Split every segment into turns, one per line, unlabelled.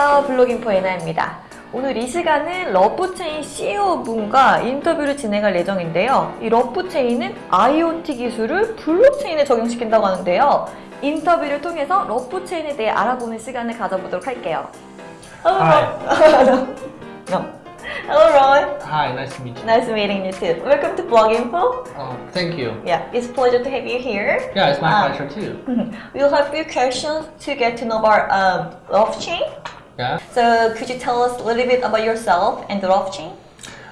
안녕하세요. 블로깅포 에나입니다. 오늘 이 시간은 러프체인 CEO분과 인터뷰를 진행할 예정인데요. 이 러프체인은 IoT 기술을 블록체인에 적용시킨다고 하는데요. 인터뷰를 통해서 러프체인에 대해 알아보는 시간을 가져보도록 할게요. Hello, no. Hello, Roy.
Hi, nice to meet you.
Nice meeting you too. Welcome to Bloginfo.
Oh, thank you.
Yeah, it's a pleasure to have you here.
Yeah, it's my
Ah.
pleasure too.
We'll have a few questions to get to know about um, Rothchain.
Yeah.
So could you tell us a little bit about yourself and the RuffChain?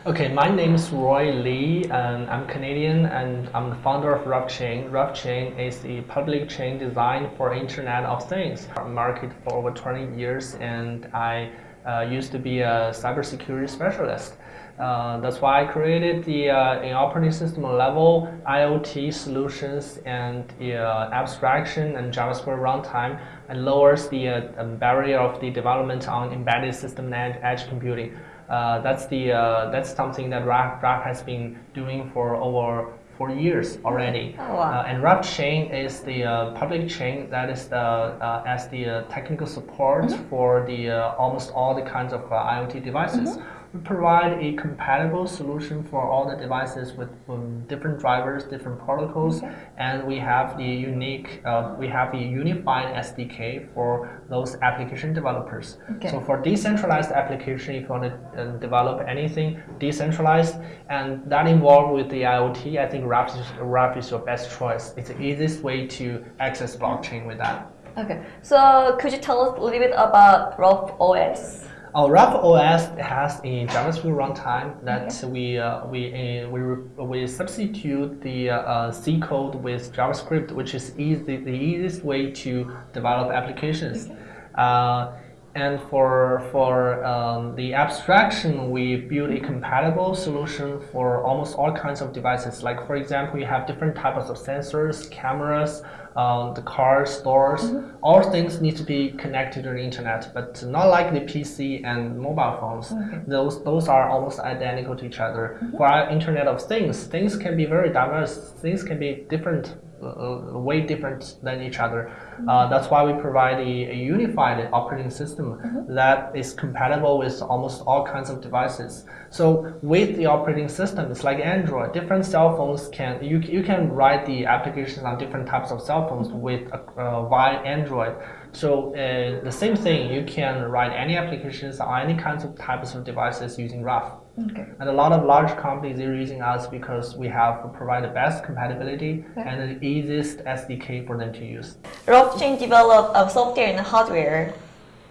Okay, my name is Roy Lee, and I'm Canadian, and I'm the founder of RuffChain. RuffChain is a public chain designed for Internet of Things. I market for over 20 years, and I uh, used to be a cybersecurity specialist. Uh, that's why I created the uh, in operating system level IoT solutions and uh, abstraction and JavaScript runtime and lowers the uh, um, barrier of the development on embedded system and edge computing. Uh, that's the uh, that's something that Ruff, Ruff has been doing for over four years already.
Oh, wow.
Uh, and Ruff chain is the uh, public chain that is the uh, as the uh, technical support for the uh, almost all the kinds of uh, IoT devices. We provide a compatible solution for all the devices with um, different drivers, different protocols, and we have the unique, uh, we have a unified SDK for those application developers.
Okay.
So for decentralized application, if you want to uh, develop anything decentralized and that involved with the IoT, I think Ruff is, Ruff is your best choice. It's the easiest way to access blockchain with that.
Okay, so could you tell us a little bit about Ruff OS?
Our Ruff OS has a JavaScript runtime that we uh, we uh, we we substitute the uh, uh, C code with JavaScript, which is easy the easiest way to develop applications. Uh, and for for um, the abstraction, we build a compatible solution for almost all kinds of devices. Like for example, you have different types of sensors, cameras, um, the cars, doors. All things need to be connected to the internet, but not like the PC and mobile phones. Those those are almost identical to each other. For our Internet of Things, things can be very diverse. Things can be different uh, way different than each other. Uh, that's why we provide a, a unified operating system that is compatible with almost all kinds of devices. So with the operating system, it's like Android. Different cell phones can you you can write the applications on different types of cell phones with uh, via Android. So uh, the same thing, you can write any applications on any kinds of types of devices using Ruff.
Okay.
And a lot of large companies are using us because we have provided the best compatibility and the easiest SDK for them to use.
RuffChain developed uh, software and hardware.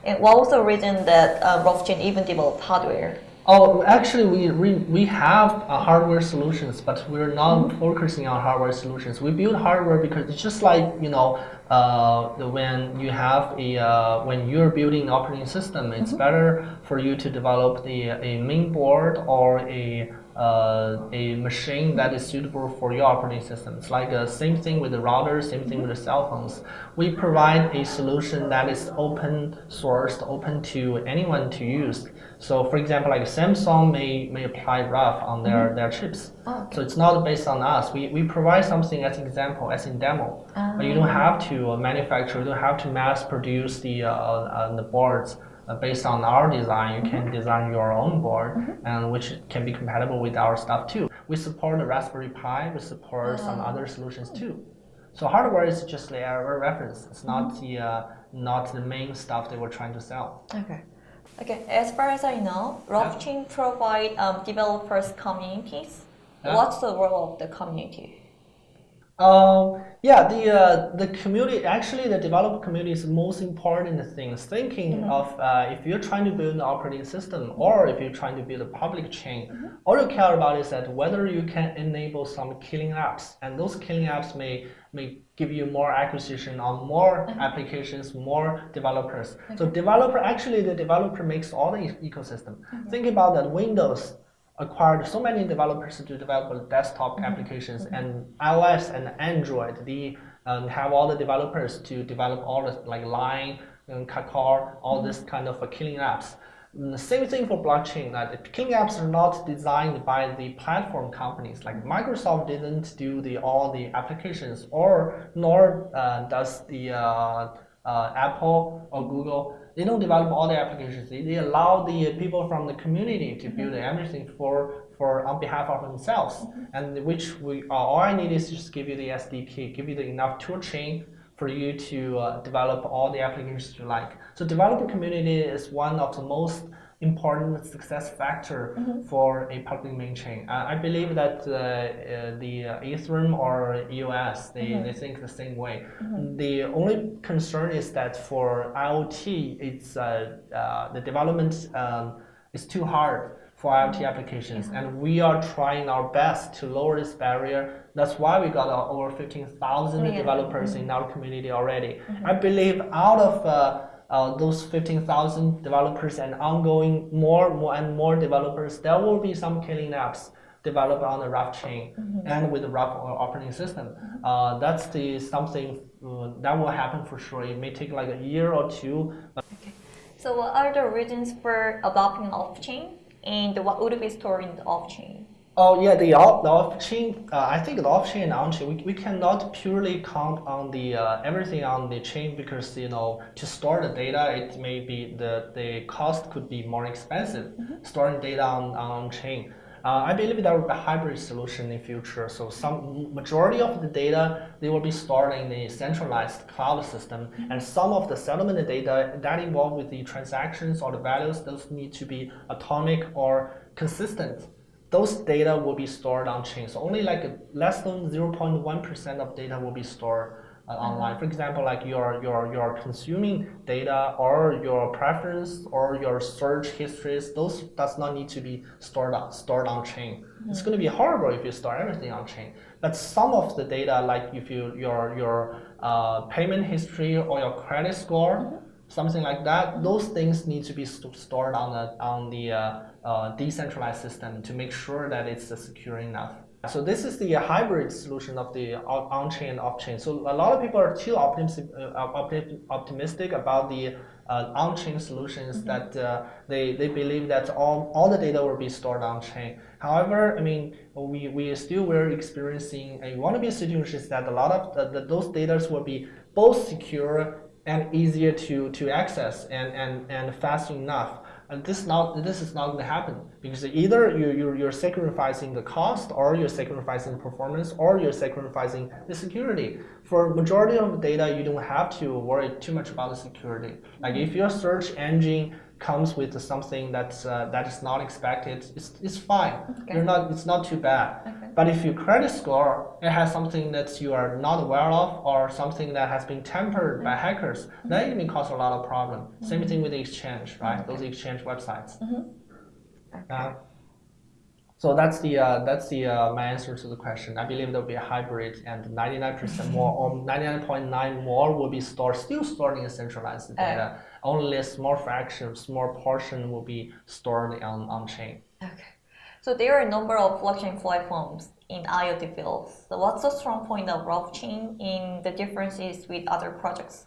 And what was the reason that uh, RuffChain even developed hardware?
Oh, actually, we we, we have uh, hardware solutions, but we're not focusing on hardware solutions. We build hardware because it's just like you know, uh, when you have a uh, when you're building an operating system, it's better for you to develop the a main board or a uh, a machine that is suitable for your operating system. It's like the same thing with the router, same thing with the cell phones. We provide a solution that is open sourced, open to anyone to use. So, for example, like Samsung may, may apply Ruff on their, their chips.
Oh,
So it's not based on us. We, we provide something as example, as in demo. But you don't have to uh, manufacture, you don't have to mass produce the, uh, uh, the boards uh, based on our design. You can design your own board, and which can be compatible with our stuff too. We support the Raspberry Pi. We support some other solutions too. So hardware is just error reference. It's not the uh, not the main stuff that we're trying to sell.
Okay. Okay, as far as I know, RuffChain provide um, developers communities.
Yeah.
What's the role of the community?
Um, yeah, the uh, the community actually the developer community is the most important thing. Thinking of uh, if you're trying to build an operating system or if you're trying to build a public chain, all you care about is that whether you can enable some killing apps, and those killing apps may may give you more acquisition on more applications, more developers. So developer actually the developer makes all the ecosystem. Think about that Windows acquired so many developers to develop desktop applications and iOS and Android. They um, have all the developers to develop all the like Line and Kakao, all this kind of uh, killing apps. Mm, The same thing for blockchain. That the killing apps are not designed by the platform companies. Like Microsoft didn't do the all the applications, or nor uh, does the uh, uh, Apple or Google they don't develop all the applications. They, they allow the people from the community to build everything for for on behalf of themselves. And which we uh, all I need is just give you the SDK, give you the enough tool chain for you to uh, develop all the applications you like. So developer community is one of the most important success factor for a public main chain. Uh, I believe that uh, uh, the uh, Ethereum or EOS, they, they think the same way. The only concern is that for IoT, it's uh, uh, the development um, is too hard for IoT applications, and we are trying our best to lower this barrier. That's why we got uh, over 15,000
Yeah.
developers in our community already. I believe out of uh, uh, those 15,000 developers and ongoing more, more and more developers, there will be some killing apps developed on the Ruff chain and with the Ruff operating system. Uh, that's the something uh, that will happen for sure. It may take like a year or two, Okay.
So what are the reasons for adopting off-chain and what would be stored in the off-chain?
Oh yeah, the off-chain, Uh, I think the off chain and on chain. We, we cannot purely count on the uh, everything on the chain because you know to store the data, it may be the the cost could be more expensive storing data on on chain. Uh, I believe there will be a hybrid solution in future. So some majority of the data they will be stored in the centralized cloud system, and some of the settlement data that involved with the transactions or the values, those need to be atomic or consistent those data will be stored on chain. So only like less than 0.1% of data will be stored uh, online. For example, like your your your consuming data or your preference or your search histories, those does not need to be stored on stored on chain. It's going to be horrible if you store everything on chain. But some of the data, like if you your your uh, payment history or your credit score, something like that. Those things need to be st- stored on the on the uh, uh, decentralized system to make sure that it's uh, secure enough. So this is the hybrid solution of the on- on-chain and off-chain. So a lot of people are too optimistic, uh, optimistic about the uh, on-chain solutions that uh, they, they believe that all, all the data will be stored on-chain. However, I mean, we, we still were experiencing a wannabe situations that a lot of the, the, those data will be both secure and easier to, to access and, and, and fast enough. And this not this is not going to happen because either you you're, you're sacrificing the cost, or you're sacrificing performance, or you're sacrificing the security. For majority of the data, you don't have to worry too much about the security. Like if your search engine comes with something that's uh, that is not expected, it's, it's fine.
Okay.
You're not it's not too bad.
Okay.
But if your credit score it has something that you are not aware of or something that has been tampered by hackers, then it may cause a lot of problem. Same thing with the exchange, right? Those exchange websites. Uh, so that's the uh, that's the uh, my answer to the question. I believe there'll be a hybrid, and 99% more or 99.9 more will be stored still stored in centralized data. Only a small fraction, small portion will be stored on on chain.
Okay. So there are a number of blockchain platforms in IoT fields. So what's the strong point of blockchain in the differences with other projects?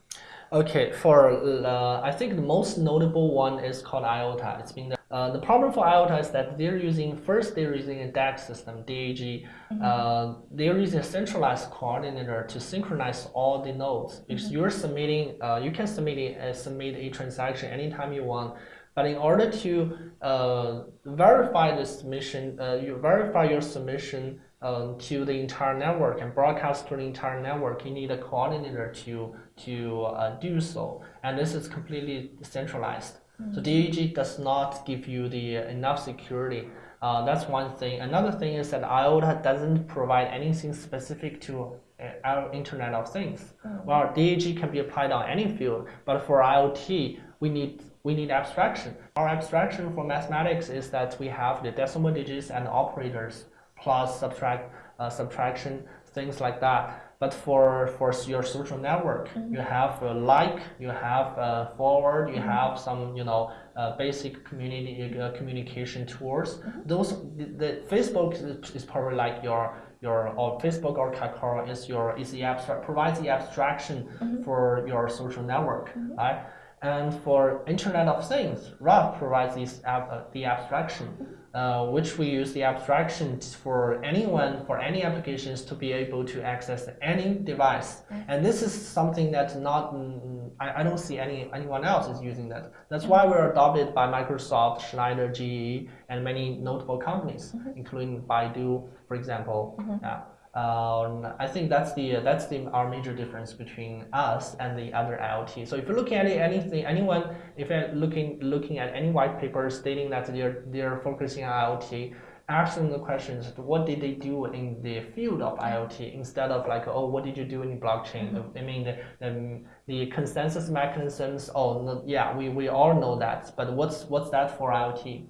Okay, for uh, I think the most notable one is called IOTA. It's been the, uh, the problem for IOTA is that they're using first they're using a DAG system, DAG. Uh, they're using a centralized coordinator to synchronize all the nodes. Because you're submitting, uh, you can submit a, uh, submit a transaction anytime you want. But in order to uh, verify the submission, uh, you verify your submission um, to the entire network and broadcast to the entire network, you need a coordinator to to uh, do so. And this is completely centralized. So DAG does not give you the enough security. Uh, that's one thing. Another thing is that IOTA doesn't provide anything specific to uh, our Internet of Things. Well, DAG can be applied on any field, but for IoT, we need we need abstraction. Our abstraction for mathematics is that we have the decimal digits and operators plus subtract uh, subtraction things like that. But for for your social network, you have uh, like, you have uh, forward, you have some you know uh, basic community uh, communication tools. Those the, the Facebook is, is probably like your your or Facebook or Kakao is your is the abstract provides the abstraction for your social network, right? And for Internet of Things, Ruff provides this ab- uh, the abstraction, uh, which we use the abstraction for anyone, for any applications to be able to access any device. And this is something that's not mm, I, I don't see any anyone else is using that. That's why we're adopted by Microsoft, Schneider, GE, and many notable companies, including Baidu, for example. Yeah. Um, I think that's the that's the our major difference between us and the other IoT. So if you're looking at anything, anyone, if you're looking looking at any white paper stating that they're they're focusing on IoT, ask them the questions: What did they do in the field of IoT instead of like, oh, what did you do in blockchain? I mean, the, the, the consensus mechanisms. Oh, no, yeah, we, we all know that, but what's what's that for IoT?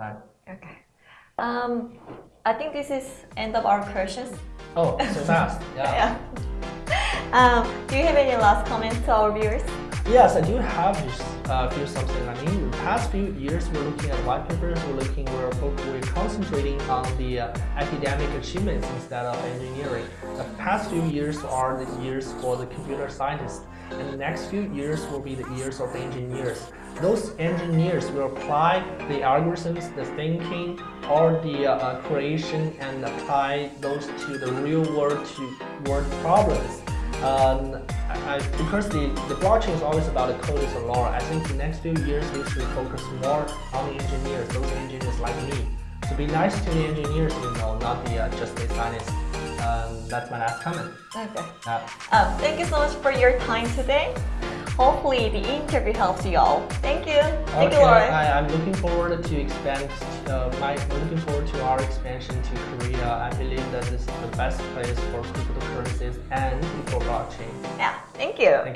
Right.
Okay. Um, I think this is end of our questions.
Oh, so fast. Yeah.
Yeah. Um, do you have any last comments to our viewers?
Yes, I do have just uh, few something. I mean, the past few years, we're looking at white papers. We're looking, we're we're concentrating on the uh, academic achievements instead of engineering. The past few years are the years for the computer scientists, and the next few years will be the years of the engineers. Those engineers will apply the algorithms, the thinking, or the uh, uh, creation, and apply those to the real world to world problems. Um, I, I- because the, the blockchain is always about the code is a law, I think the next few years we should focus more on the engineers, those engineers like me. To be nice to the engineers, you know, not the uh, just the scientists. Um, that's my last comment.
Okay.
Uh,
Um, thank you so much for your time today. Hopefully the interview helps you all. Thank you. Thank
okay,
you, Lauren.
I, I'm looking forward to expand. Uh, my looking forward to our expansion to Korea. I believe that this is the best place for cryptocurrencies and for blockchain.
yeah, thank you.
Thank